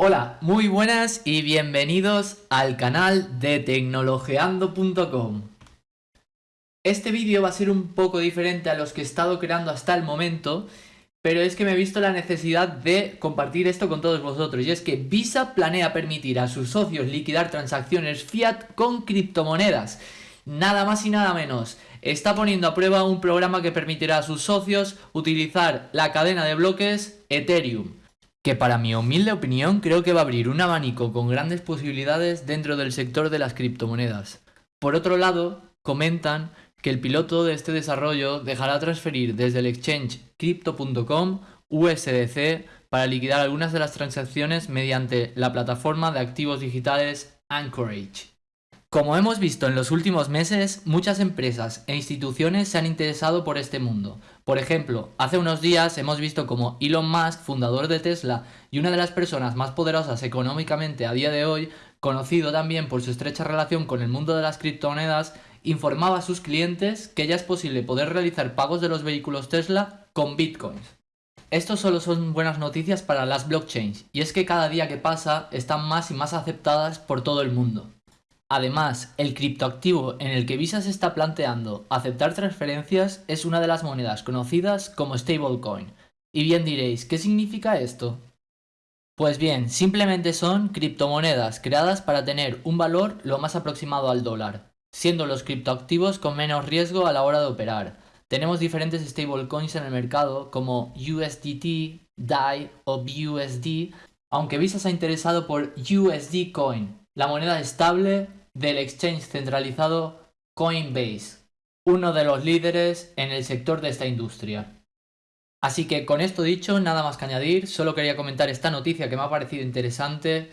Hola, muy buenas y bienvenidos al canal de tecnologeando.com. Este vídeo va a ser un poco diferente a los que he estado creando hasta el momento, pero es que me he visto la necesidad de compartir esto con todos vosotros, y es que Visa planea permitir a sus socios liquidar transacciones fiat con criptomonedas. Nada más y nada menos, está poniendo a prueba un programa que permitirá a sus socios utilizar la cadena de bloques Ethereum que para mi humilde opinión creo que va a abrir un abanico con grandes posibilidades dentro del sector de las criptomonedas. Por otro lado, comentan que el piloto de este desarrollo dejará transferir desde el exchange crypto.com USDC para liquidar algunas de las transacciones mediante la plataforma de activos digitales Anchorage. Como hemos visto en los últimos meses, muchas empresas e instituciones se han interesado por este mundo. Por ejemplo, hace unos días hemos visto como Elon Musk, fundador de Tesla y una de las personas más poderosas económicamente a día de hoy, conocido también por su estrecha relación con el mundo de las criptomonedas, informaba a sus clientes que ya es posible poder realizar pagos de los vehículos Tesla con bitcoins. Esto solo son buenas noticias para las blockchains, y es que cada día que pasa están más y más aceptadas por todo el mundo. Además, el criptoactivo en el que Visa se está planteando aceptar transferencias es una de las monedas conocidas como stablecoin. Y bien diréis, ¿qué significa esto? Pues bien, simplemente son criptomonedas creadas para tener un valor lo más aproximado al dólar, siendo los criptoactivos con menos riesgo a la hora de operar. Tenemos diferentes stablecoins en el mercado como USDT, DAI o BUSD, aunque Visa se ha interesado por USD Coin, la moneda estable del exchange centralizado Coinbase, uno de los líderes en el sector de esta industria. Así que con esto dicho, nada más que añadir, solo quería comentar esta noticia que me ha parecido interesante.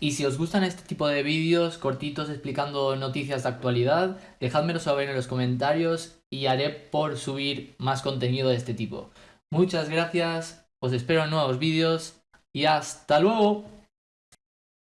Y si os gustan este tipo de vídeos cortitos explicando noticias de actualidad, dejádmelo saber en los comentarios y haré por subir más contenido de este tipo. Muchas gracias, os espero en nuevos vídeos y hasta luego.